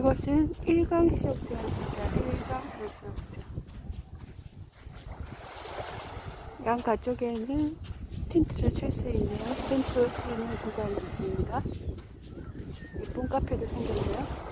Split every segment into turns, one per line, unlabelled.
이곳은 일강 해수욕장입니다. 일강 해수욕장. 양 가쪽에는 텐트를 칠 수 있는 텐트 치는 구간이 있습니다. 예쁜 카페도 생겼네요.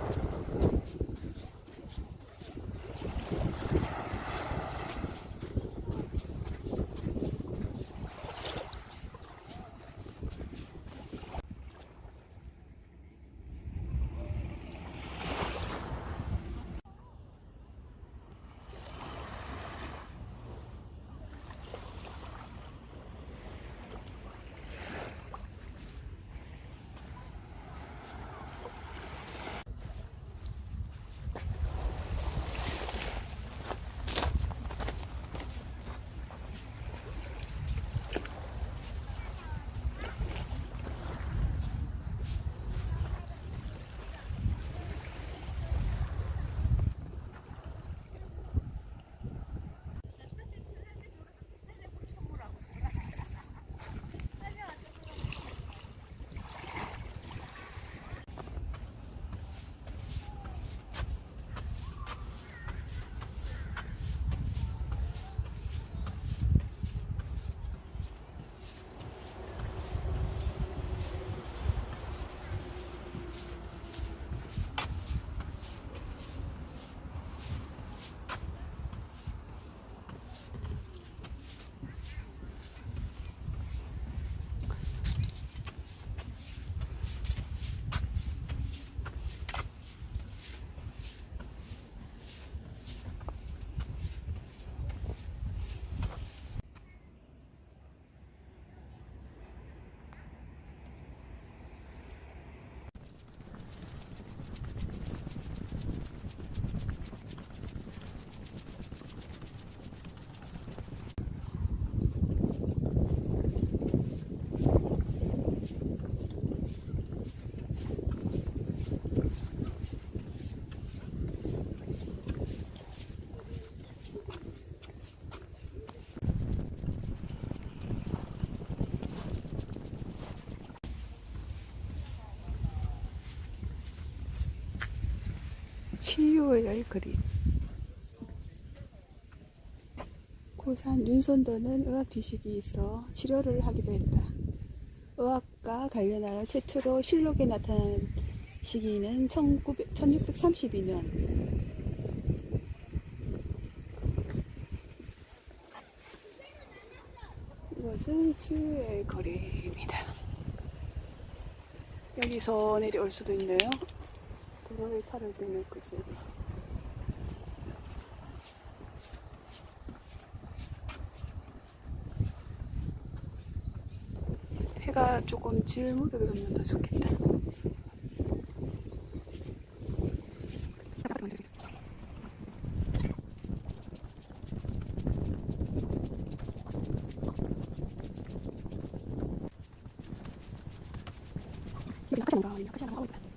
치유의 그림. 고산 윤선도는 의학 지식이 있어 치료를 하기도 했다. 의학과 관련하여 최초로 실록에 나타난 시기는 1900, 1632년. 이것은 치유의 거리입니다. 여기서 내려올 수도 있네요. 도로에 차를 대면 그지. 해가 조금 질무게 그러면 더 좋겠다. 우리 가자 뭔가 아니면 가자 나가고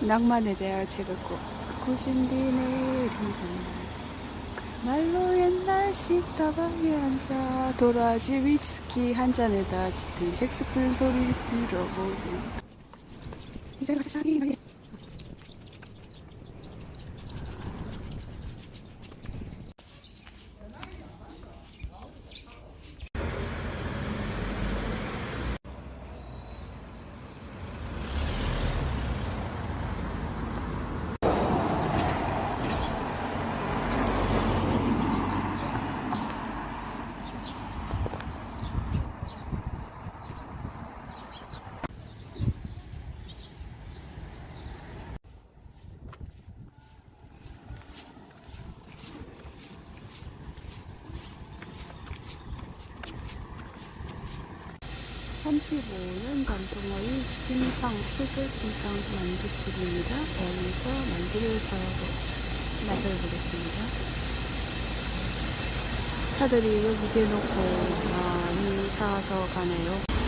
낭만에 대한 책을 꼭 고신 뒤 내리는 그야말로 옛날 식다방에 앉아 도라지 위스키 한 잔에다 짙은 색스푼 소리를 들어보고 이제는 세상이 말이야 35년 전통의 찐빵, 수제 찐빵 만두집입니다. 여기서 만두를 사고 맛을 보겠습니다. 차들이 여기 대놓고 많이 사서 가네요.